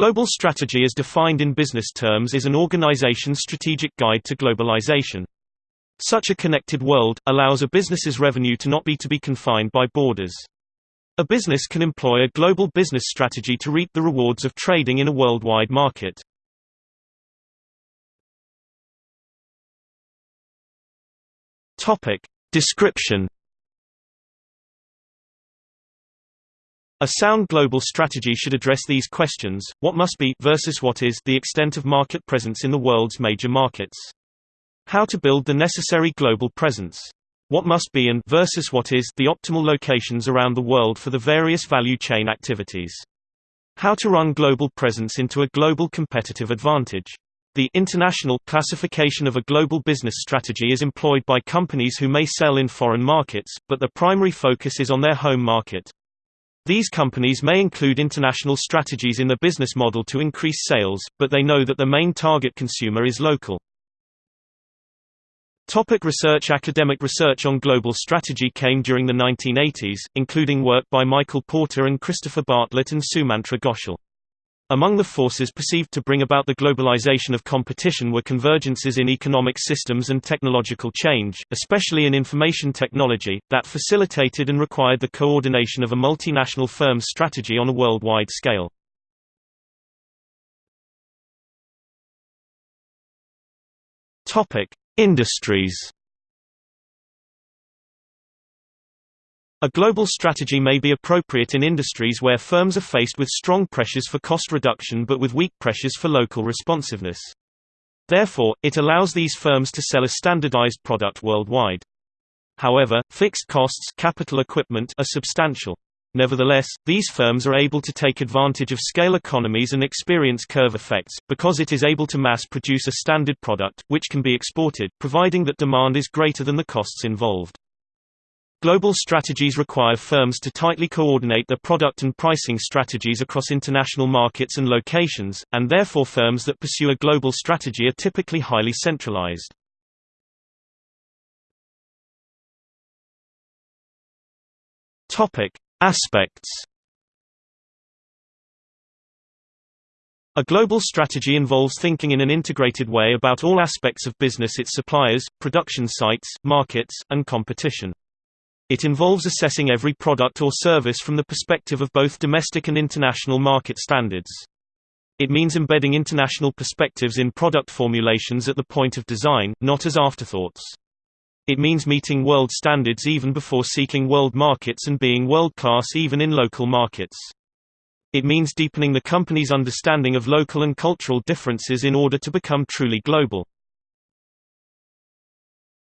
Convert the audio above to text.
Global strategy as defined in business terms is an organization's strategic guide to globalization. Such a connected world, allows a business's revenue to not be to be confined by borders. A business can employ a global business strategy to reap the rewards of trading in a worldwide market. Description A sound global strategy should address these questions, what must be versus what is the extent of market presence in the world's major markets. How to build the necessary global presence. What must be and versus what is the optimal locations around the world for the various value chain activities. How to run global presence into a global competitive advantage. The international classification of a global business strategy is employed by companies who may sell in foreign markets, but their primary focus is on their home market. These companies may include international strategies in their business model to increase sales, but they know that the main target consumer is local. Topic research Academic research on global strategy came during the 1980s, including work by Michael Porter and Christopher Bartlett and Sumantra Ghoshal. Among the forces perceived to bring about the globalization of competition were convergences in economic systems and technological change, especially in information technology, that facilitated and required the coordination of a multinational firm's strategy on a worldwide scale. Industries A global strategy may be appropriate in industries where firms are faced with strong pressures for cost reduction but with weak pressures for local responsiveness. Therefore, it allows these firms to sell a standardized product worldwide. However, fixed costs capital equipment are substantial. Nevertheless, these firms are able to take advantage of scale economies and experience curve effects, because it is able to mass produce a standard product, which can be exported, providing that demand is greater than the costs involved. Global strategies require firms to tightly coordinate their product and pricing strategies across international markets and locations, and therefore firms that pursue a global strategy are typically highly centralized. Aspects A global strategy involves thinking in an integrated way about all aspects of business its suppliers, production sites, markets, and competition. It involves assessing every product or service from the perspective of both domestic and international market standards. It means embedding international perspectives in product formulations at the point of design, not as afterthoughts. It means meeting world standards even before seeking world markets and being world-class even in local markets. It means deepening the company's understanding of local and cultural differences in order to become truly global.